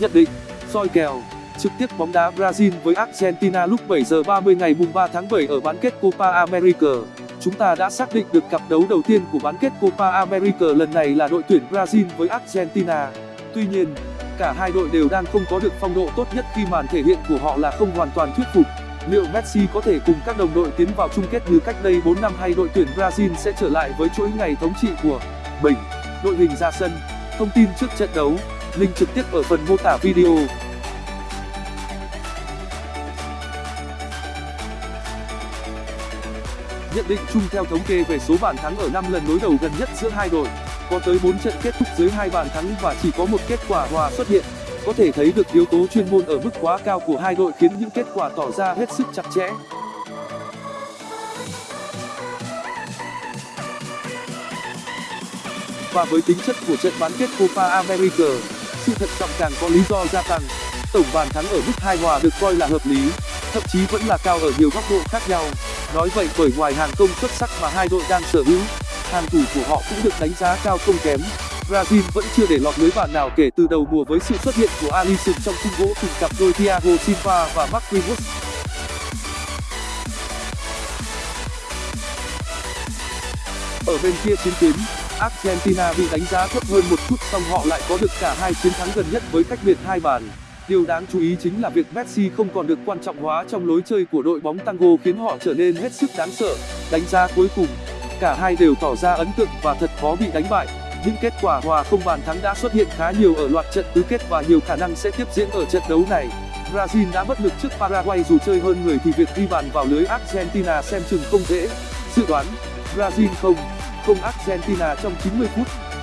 Nhận định, soi kèo, trực tiếp bóng đá Brazil với Argentina lúc 7 giờ 30 ngày mùng 3 tháng 7 ở bán kết Copa America. Chúng ta đã xác định được cặp đấu đầu tiên của bán kết Copa America lần này là đội tuyển Brazil với Argentina. Tuy nhiên, cả hai đội đều đang không có được phong độ tốt nhất khi màn thể hiện của họ là không hoàn toàn thuyết phục. Liệu Messi có thể cùng các đồng đội tiến vào chung kết như cách đây 4 năm hay đội tuyển Brazil sẽ trở lại với chuỗi ngày thống trị của mình? Đội hình ra sân, thông tin trước trận đấu, link trực tiếp ở phần mô tả video. Nhận định chung theo thống kê về số bàn thắng ở 5 lần đối đầu gần nhất giữa hai đội, có tới 4 trận kết thúc dưới hai bàn thắng và chỉ có một kết quả hòa xuất hiện. Có thể thấy được yếu tố chuyên môn ở mức quá cao của hai đội khiến những kết quả tỏ ra hết sức chặt chẽ. Và với tính chất của trận bán kết Copa America, sự thận trọng càng có lý do gia tăng. Tổng bàn thắng ở mức hai hòa được coi là hợp lý, thậm chí vẫn là cao ở nhiều góc độ khác nhau. Nói vậy bởi ngoài hàng công xuất sắc mà hai đội đang sở hữu, hàng thủ của họ cũng được đánh giá cao không kém. Brazil vẫn chưa để lọt lưới bàn nào kể từ đầu mùa với sự xuất hiện của Alisson trong khung gỗ cùng cặp đôi Thiago Silva và Marquinhos. Ở bên kia chiến tuyến, Argentina bị đánh giá thấp hơn một chút song họ lại có được cả hai chiến thắng gần nhất với cách biệt hai bàn. Điều đáng chú ý chính là việc Messi không còn được quan trọng hóa trong lối chơi của đội bóng Tango khiến họ trở nên hết sức đáng sợ. Đánh giá cuối cùng, cả hai đều tỏ ra ấn tượng và thật khó bị đánh bại. Những kết quả hòa không bàn thắng đã xuất hiện khá nhiều ở loạt trận tứ kết và nhiều khả năng sẽ tiếp diễn ở trận đấu này. Brazil đã bất lực trước Paraguay dù chơi hơn người thì việc ghi bàn vào lưới Argentina xem chừng không dễ. Dự đoán Brazil không Argentina trong 90 phút.